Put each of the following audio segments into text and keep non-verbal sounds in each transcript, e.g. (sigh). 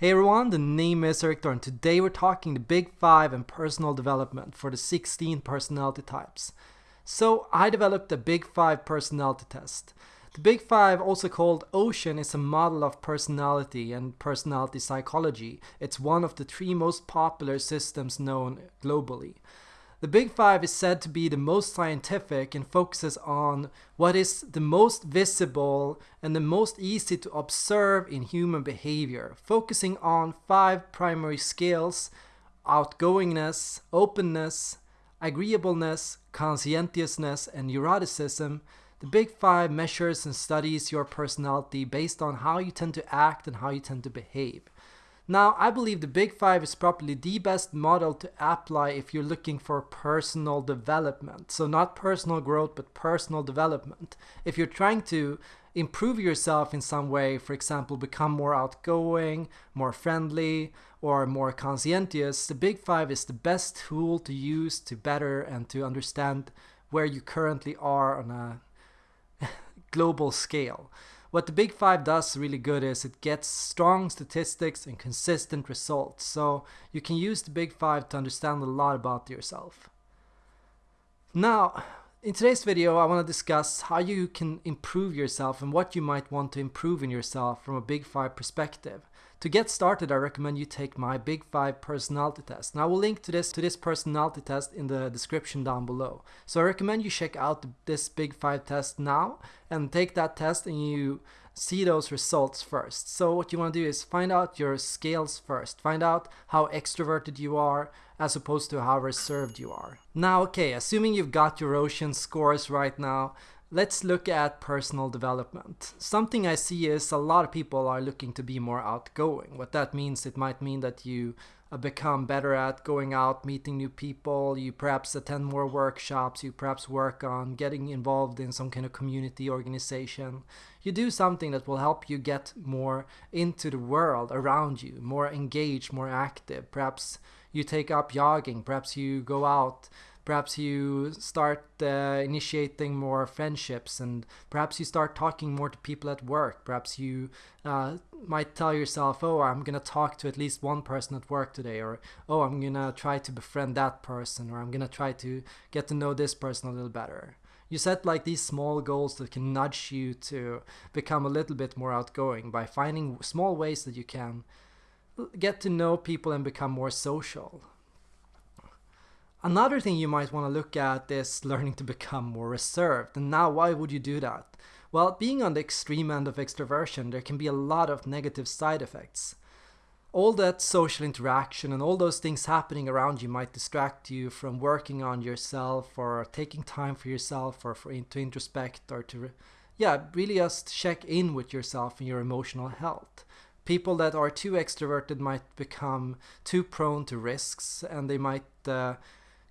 Hey everyone, the name is Erik and today we're talking the Big 5 and personal development for the 16 personality types. So I developed the Big 5 personality test. The Big 5, also called Ocean, is a model of personality and personality psychology. It's one of the three most popular systems known globally. The Big Five is said to be the most scientific and focuses on what is the most visible and the most easy to observe in human behavior, focusing on five primary skills outgoingness, openness, agreeableness, conscientiousness, and neuroticism. The Big Five measures and studies your personality based on how you tend to act and how you tend to behave. Now, I believe the Big Five is probably the best model to apply if you're looking for personal development. So not personal growth, but personal development. If you're trying to improve yourself in some way, for example, become more outgoing, more friendly, or more conscientious, the Big Five is the best tool to use to better and to understand where you currently are on a (laughs) global scale. What the Big Five does really good is it gets strong statistics and consistent results. So you can use the Big Five to understand a lot about yourself. Now, in today's video, I want to discuss how you can improve yourself and what you might want to improve in yourself from a Big Five perspective. To get started, I recommend you take my Big 5 personality test. Now I will link to this to this personality test in the description down below. So I recommend you check out this Big 5 test now and take that test and you see those results first. So what you want to do is find out your scales first. Find out how extroverted you are as opposed to how reserved you are. Now okay, assuming you've got your ocean scores right now, Let's look at personal development. Something I see is a lot of people are looking to be more outgoing. What that means, it might mean that you uh, become better at going out, meeting new people, you perhaps attend more workshops, you perhaps work on getting involved in some kind of community organization. You do something that will help you get more into the world around you, more engaged, more active. Perhaps you take up jogging, perhaps you go out perhaps you start uh, initiating more friendships and perhaps you start talking more to people at work. Perhaps you uh, might tell yourself oh i'm gonna talk to at least one person at work today or oh i'm gonna try to befriend that person or i'm gonna try to get to know this person a little better. You set like these small goals that can nudge you to become a little bit more outgoing by finding small ways that you can get to know people and become more social Another thing you might want to look at is learning to become more reserved. And now, why would you do that? Well, being on the extreme end of extroversion, there can be a lot of negative side effects. All that social interaction and all those things happening around you might distract you from working on yourself or taking time for yourself or for to introspect or to, yeah, really just check in with yourself and your emotional health. People that are too extroverted might become too prone to risks and they might uh,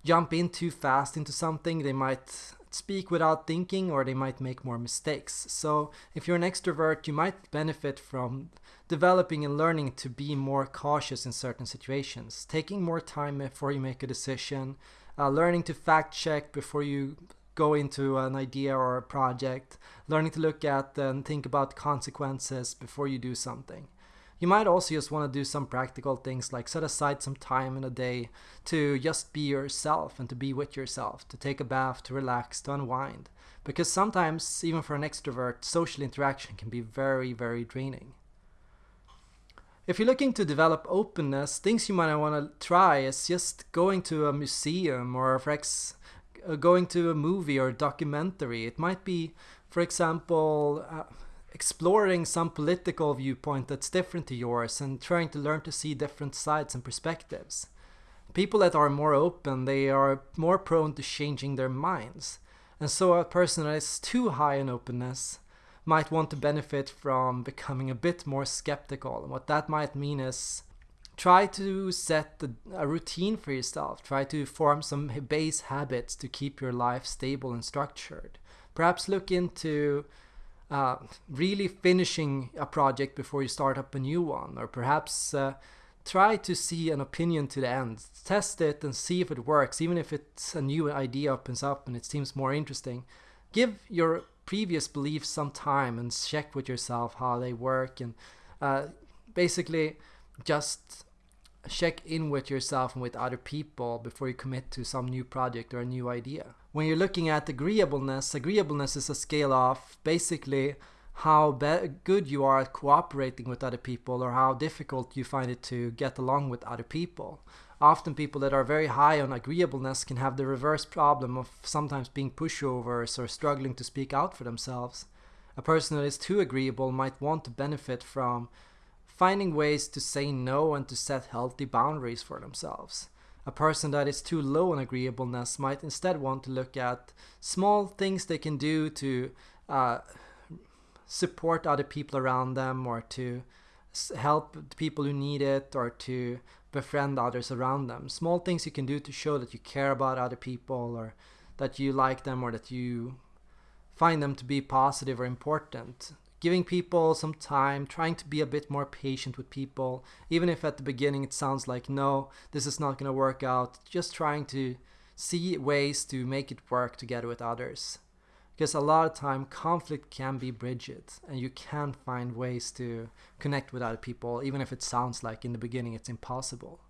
jump in too fast into something, they might speak without thinking or they might make more mistakes. So if you're an extrovert, you might benefit from developing and learning to be more cautious in certain situations, taking more time before you make a decision, uh, learning to fact check before you go into an idea or a project, learning to look at and think about consequences before you do something. You might also just want to do some practical things like set aside some time in a day to just be yourself and to be with yourself, to take a bath, to relax, to unwind. Because sometimes, even for an extrovert, social interaction can be very, very draining. If you're looking to develop openness, things you might want to try is just going to a museum or for ex uh, going to a movie or a documentary. It might be, for example, uh, exploring some political viewpoint that's different to yours and trying to learn to see different sides and perspectives. People that are more open, they are more prone to changing their minds. And so a person that is too high in openness might want to benefit from becoming a bit more skeptical. And what that might mean is try to set a routine for yourself. Try to form some base habits to keep your life stable and structured. Perhaps look into uh, really finishing a project before you start up a new one or perhaps uh, try to see an opinion to the end. Test it and see if it works. Even if it's a new idea opens up and it seems more interesting give your previous beliefs some time and check with yourself how they work and uh, basically just check in with yourself and with other people before you commit to some new project or a new idea. When you're looking at agreeableness, agreeableness is a scale of basically how good you are at cooperating with other people or how difficult you find it to get along with other people. Often people that are very high on agreeableness can have the reverse problem of sometimes being pushovers or struggling to speak out for themselves. A person that is too agreeable might want to benefit from finding ways to say no and to set healthy boundaries for themselves. A person that is too low on agreeableness might instead want to look at small things they can do to uh, support other people around them or to help people who need it or to befriend others around them. Small things you can do to show that you care about other people or that you like them or that you find them to be positive or important. Giving people some time, trying to be a bit more patient with people, even if at the beginning it sounds like, no, this is not going to work out, just trying to see ways to make it work together with others. Because a lot of time conflict can be bridged and you can find ways to connect with other people even if it sounds like in the beginning it's impossible.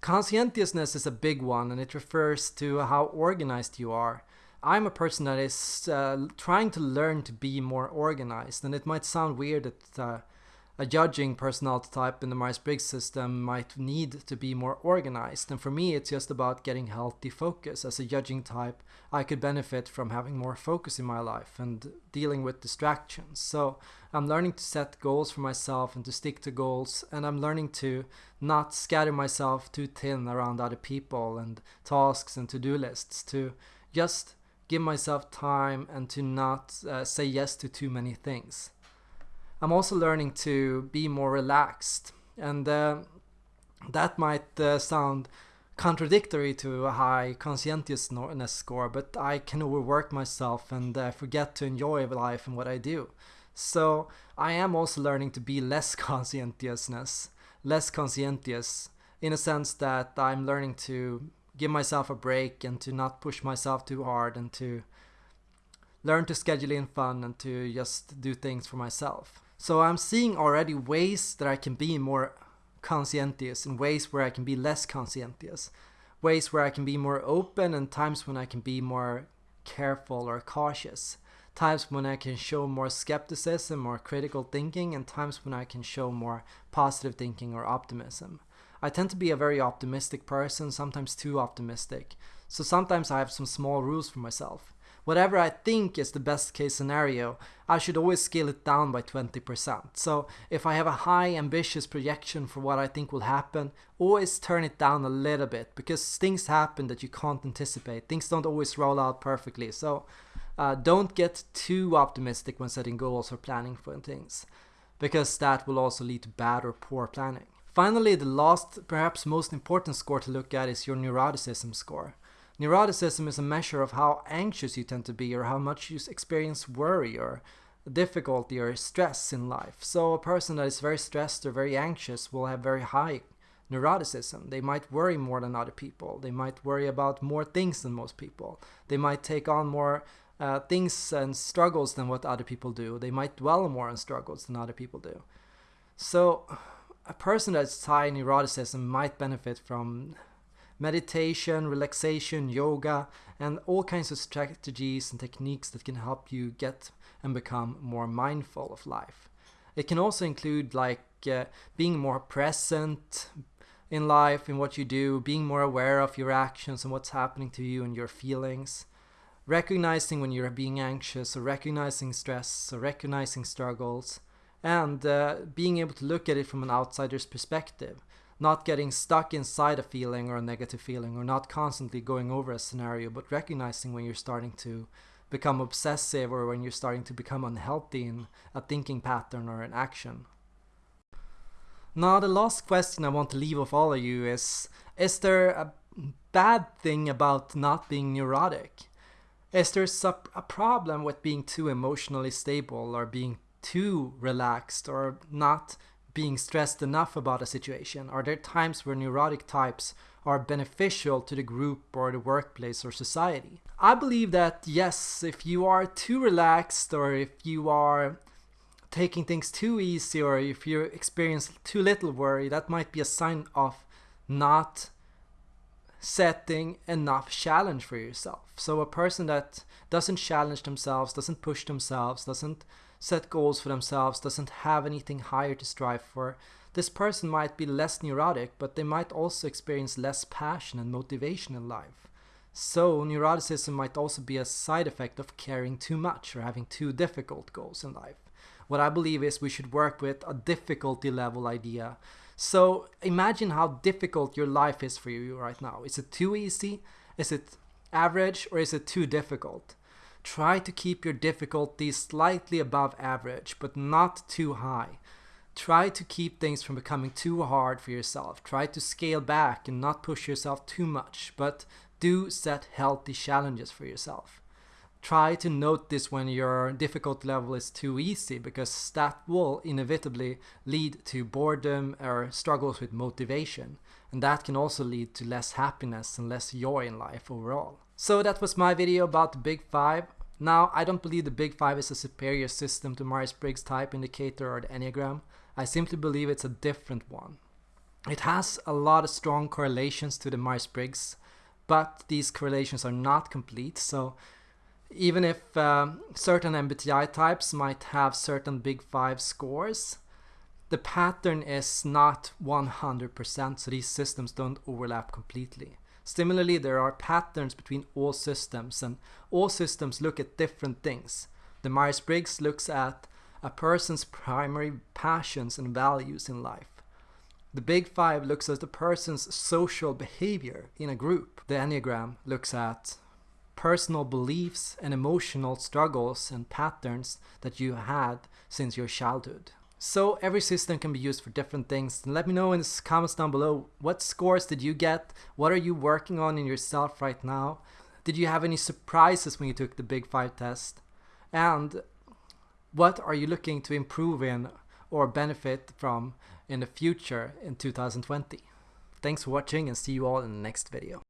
Conscientiousness is a big one and it refers to how organized you are i'm a person that is uh, trying to learn to be more organized and it might sound weird that uh, a judging personality type in the Myers-Briggs system might need to be more organized. And for me, it's just about getting healthy focus. As a judging type, I could benefit from having more focus in my life and dealing with distractions. So I'm learning to set goals for myself and to stick to goals. And I'm learning to not scatter myself too thin around other people and tasks and to-do lists, to just give myself time and to not uh, say yes to too many things. I'm also learning to be more relaxed, and uh, that might uh, sound contradictory to a high conscientiousness score, but I can overwork myself and uh, forget to enjoy life and what I do. So I am also learning to be less (laughs) conscientiousness, less conscientious, in a sense that I'm learning to give myself a break and to not push myself too hard and to learn to schedule in fun and to just do things for myself. So I'm seeing already ways that I can be more conscientious and ways where I can be less conscientious. Ways where I can be more open and times when I can be more careful or cautious. Times when I can show more skepticism or critical thinking and times when I can show more positive thinking or optimism. I tend to be a very optimistic person, sometimes too optimistic. So sometimes I have some small rules for myself whatever I think is the best case scenario, I should always scale it down by 20%. So if I have a high ambitious projection for what I think will happen, always turn it down a little bit because things happen that you can't anticipate. Things don't always roll out perfectly. So uh, don't get too optimistic when setting goals or planning for things because that will also lead to bad or poor planning. Finally, the last, perhaps most important score to look at is your neuroticism score. Neuroticism is a measure of how anxious you tend to be or how much you experience worry or difficulty or stress in life. So a person that is very stressed or very anxious will have very high neuroticism. They might worry more than other people. They might worry about more things than most people. They might take on more uh, things and struggles than what other people do. They might dwell more on struggles than other people do. So a person that's high neuroticism might benefit from meditation, relaxation, yoga, and all kinds of strategies and techniques that can help you get and become more mindful of life. It can also include like uh, being more present in life, in what you do, being more aware of your actions and what's happening to you and your feelings, recognizing when you're being anxious or recognizing stress or recognizing struggles, and uh, being able to look at it from an outsider's perspective not getting stuck inside a feeling or a negative feeling or not constantly going over a scenario but recognizing when you're starting to become obsessive or when you're starting to become unhealthy in a thinking pattern or an action. Now the last question i want to leave with all of you is is there a bad thing about not being neurotic? Is there a problem with being too emotionally stable or being too relaxed or not being stressed enough about a situation? Are there times where neurotic types are beneficial to the group or the workplace or society? I believe that yes, if you are too relaxed or if you are taking things too easy or if you experience too little worry, that might be a sign of not setting enough challenge for yourself. So a person that doesn't challenge themselves, doesn't push themselves, doesn't set goals for themselves, doesn't have anything higher to strive for, this person might be less neurotic, but they might also experience less passion and motivation in life. So neuroticism might also be a side effect of caring too much or having too difficult goals in life. What I believe is we should work with a difficulty level idea. So imagine how difficult your life is for you right now. Is it too easy? Is it average or is it too difficult? Try to keep your difficulty slightly above average, but not too high. Try to keep things from becoming too hard for yourself. Try to scale back and not push yourself too much, but do set healthy challenges for yourself. Try to note this when your difficulty level is too easy because that will inevitably lead to boredom or struggles with motivation. And that can also lead to less happiness and less joy in life overall. So that was my video about the Big Five. Now, I don't believe the Big Five is a superior system to Myers-Briggs type indicator or the Enneagram. I simply believe it's a different one. It has a lot of strong correlations to the Myers-Briggs, but these correlations are not complete. So even if um, certain MBTI types might have certain big five scores, the pattern is not 100%, so these systems don't overlap completely. Similarly, there are patterns between all systems, and all systems look at different things. The Myers-Briggs looks at a person's primary passions and values in life. The Big Five looks at the person's social behavior in a group. The Enneagram looks at personal beliefs and emotional struggles and patterns that you had since your childhood. So every system can be used for different things. let me know in the comments down below, what scores did you get? What are you working on in yourself right now? Did you have any surprises when you took the Big Five test? And what are you looking to improve in or benefit from in the future in 2020? Thanks for watching and see you all in the next video.